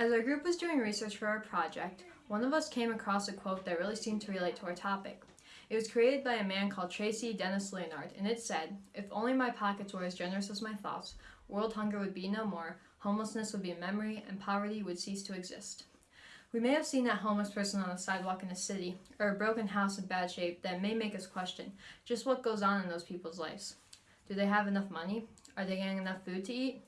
As our group was doing research for our project, one of us came across a quote that really seemed to relate to our topic. It was created by a man called Tracy Dennis Leonard, and it said, If only my pockets were as generous as my thoughts, world hunger would be no more, homelessness would be a memory, and poverty would cease to exist. We may have seen that homeless person on the sidewalk in a city, or a broken house in bad shape that may make us question just what goes on in those people's lives. Do they have enough money? Are they getting enough food to eat?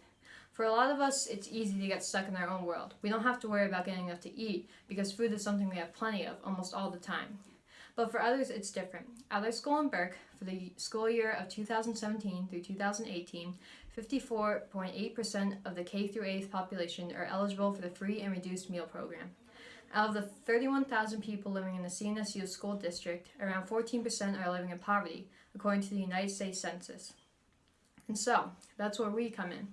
For a lot of us, it's easy to get stuck in our own world. We don't have to worry about getting enough to eat because food is something we have plenty of almost all the time. But for others, it's different. At our school in Burke, for the school year of 2017 through 2018, 54.8% of the K through 8th population are eligible for the free and reduced meal program. Out of the 31,000 people living in the CNSU school district, around 14% are living in poverty, according to the United States Census. And so, that's where we come in.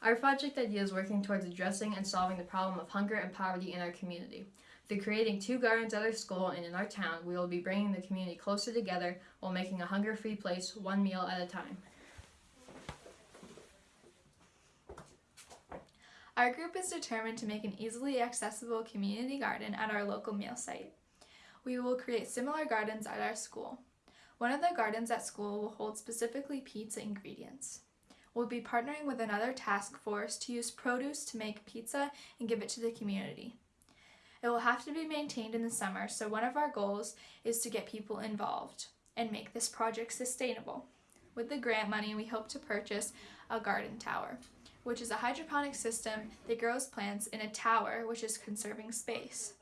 Our project idea is working towards addressing and solving the problem of hunger and poverty in our community. Through creating two gardens at our school and in our town, we will be bringing the community closer together while making a hunger free place one meal at a time. Our group is determined to make an easily accessible community garden at our local meal site. We will create similar gardens at our school. One of the gardens at school will hold specifically pizza ingredients. We'll be partnering with another task force to use produce to make pizza and give it to the community. It will have to be maintained in the summer, so one of our goals is to get people involved and make this project sustainable. With the grant money, we hope to purchase a garden tower, which is a hydroponic system that grows plants in a tower, which is conserving space.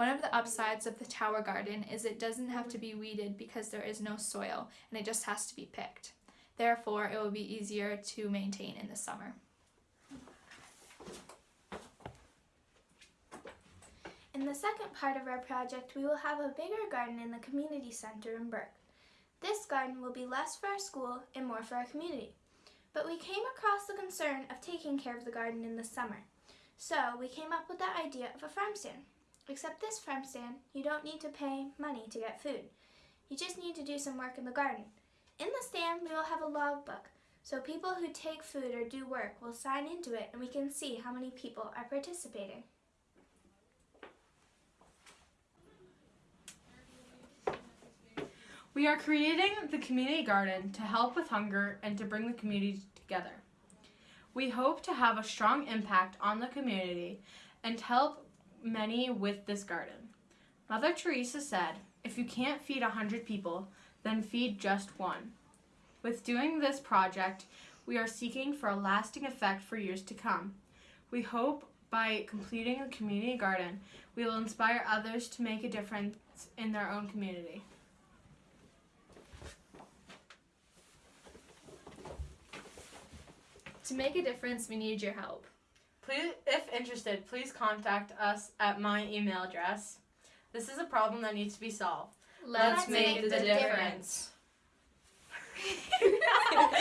One of the upsides of the tower garden is it doesn't have to be weeded because there is no soil and it just has to be picked. Therefore, it will be easier to maintain in the summer. In the second part of our project, we will have a bigger garden in the community center in Burke. This garden will be less for our school and more for our community. But we came across the concern of taking care of the garden in the summer. So we came up with the idea of a farm stand. Except this farm stand, you don't need to pay money to get food. You just need to do some work in the garden. In the stand, we will have a logbook, so people who take food or do work will sign into it and we can see how many people are participating. We are creating the community garden to help with hunger and to bring the community together. We hope to have a strong impact on the community and help many with this garden. Mother Teresa said, if you can't feed a hundred people, then feed just one. With doing this project, we are seeking for a lasting effect for years to come. We hope by completing a community garden, we will inspire others to make a difference in their own community. To make a difference, we need your help. Please, if interested, please contact us at my email address. This is a problem that needs to be solved. Let's, make, the difference.